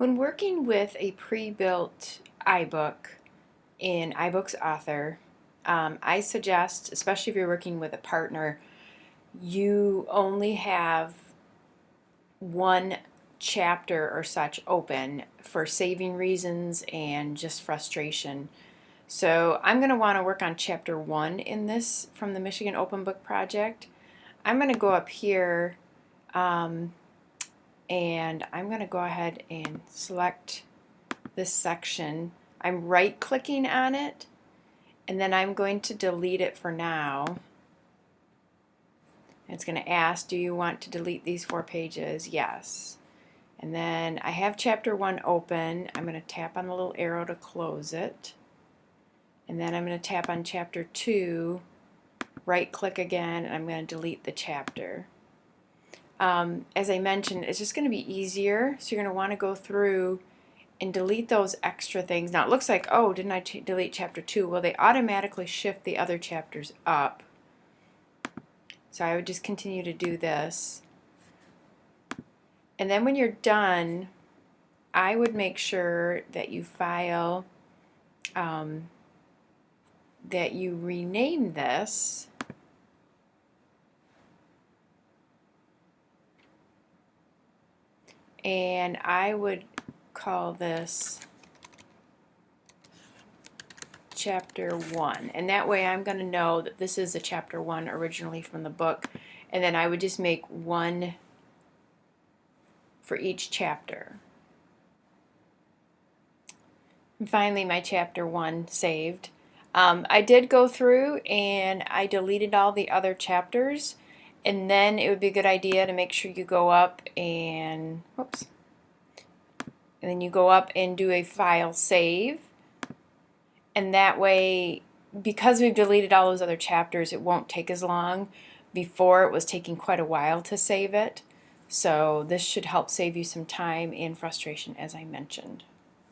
When working with a pre-built iBook in iBooks Author, um, I suggest, especially if you're working with a partner, you only have one chapter or such open for saving reasons and just frustration. So I'm going to want to work on chapter one in this from the Michigan Open Book Project. I'm going to go up here um, and I'm going to go ahead and select this section. I'm right clicking on it and then I'm going to delete it for now. It's going to ask, do you want to delete these four pages? Yes. And then I have chapter 1 open. I'm going to tap on the little arrow to close it. And then I'm going to tap on chapter 2, right click again, and I'm going to delete the chapter. Um, as I mentioned, it's just going to be easier. So you're going to want to go through and delete those extra things. Now it looks like, oh, didn't I delete chapter 2? Well, they automatically shift the other chapters up. So I would just continue to do this. And then when you're done, I would make sure that you file, um, that you rename this and I would call this chapter 1 and that way I'm going to know that this is a chapter 1 originally from the book and then I would just make one for each chapter. And finally my chapter 1 saved. Um, I did go through and I deleted all the other chapters and then it would be a good idea to make sure you go up and whoops. And then you go up and do a file save. And that way because we've deleted all those other chapters it won't take as long. Before it was taking quite a while to save it. So this should help save you some time and frustration as I mentioned